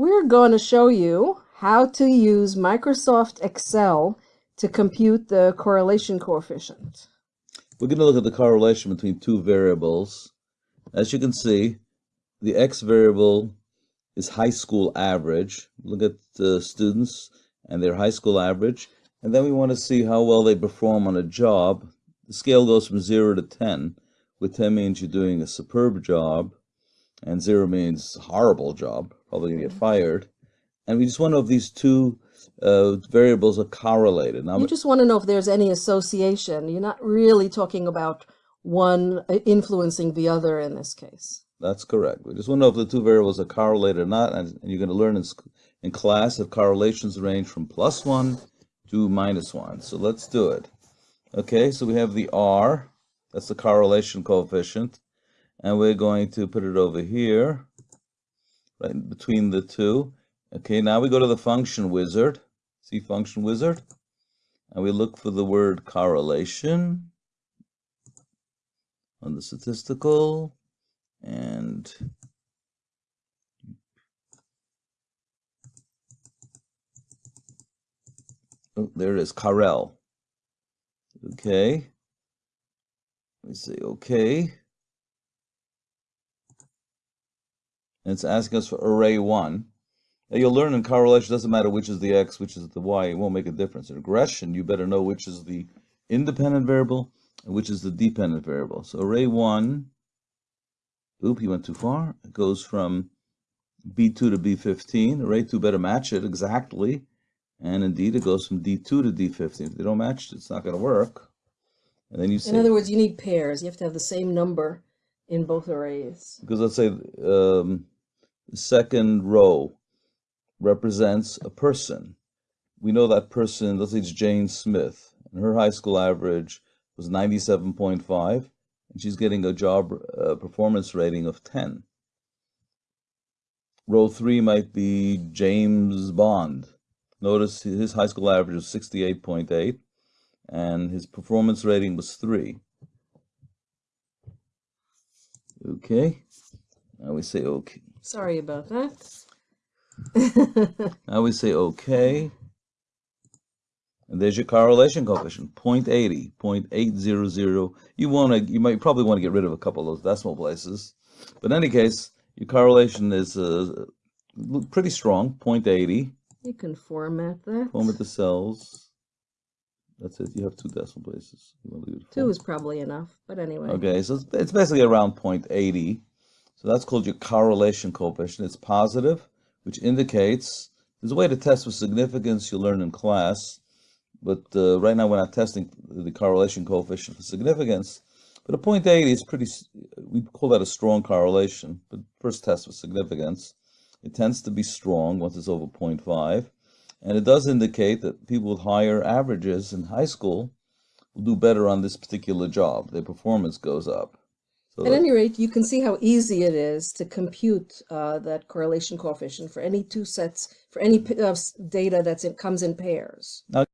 We're going to show you how to use Microsoft Excel to compute the correlation coefficient. We're going to look at the correlation between two variables. As you can see, the x variable is high school average. Look at the students and their high school average. And then we want to see how well they perform on a job. The scale goes from 0 to 10, with 10 means you're doing a superb job, and 0 means horrible job, probably to get fired. And we just want to know if these two uh, variables are correlated. Now, you just want to know if there's any association. You're not really talking about one uh, influencing the other in this case. That's correct. We just want to know if the two variables are correlated or not. And, and you're going to learn in, in class that correlations range from plus 1 to minus 1. So let's do it. Okay, so we have the R. That's the correlation coefficient. And we're going to put it over here, right between the two. Okay, now we go to the function wizard. See function wizard? And we look for the word correlation on the statistical and oh, there it is. Okay. Let me say okay. And it's asking us for array one. Now you'll learn in correlation, doesn't matter which is the x, which is the y, it won't make a difference. In regression, you better know which is the independent variable and which is the dependent variable. So array 1, oop, you went too far. It goes from B2 to B15. Array 2 better match it exactly. And indeed, it goes from D2 to D15. If they don't match, it's not going to work. And then you say, In other words, you need pairs. You have to have the same number in both arrays. Because let's say um, second row represents a person. We know that person, let's say it's Jane Smith, and her high school average was 97.5, and she's getting a job uh, performance rating of 10. Row 3 might be James Bond. Notice his high school average was 68.8, and his performance rating was 3. Okay, I we say okay. Sorry about that. I we say okay. And there's your correlation coefficient, 0.80, 0.800. You want to, you might probably want to get rid of a couple of those decimal places. But in any case, your correlation is uh, pretty strong, 0.80. You can format that. Format the cells. That's it. You have two decimal places. Two is probably enough, but anyway. Okay, so it's, it's basically around 0.80. So that's called your correlation coefficient. It's positive which indicates there's a way to test for significance you'll learn in class, but uh, right now we're not testing the correlation coefficient for significance. But a 0.80 is pretty, we call that a strong correlation, but first test for significance. It tends to be strong once it's over 0.5, and it does indicate that people with higher averages in high school will do better on this particular job. Their performance goes up. So At any rate, you can see how easy it is to compute uh, that correlation coefficient for any two sets, for any uh, data that comes in pairs. Now,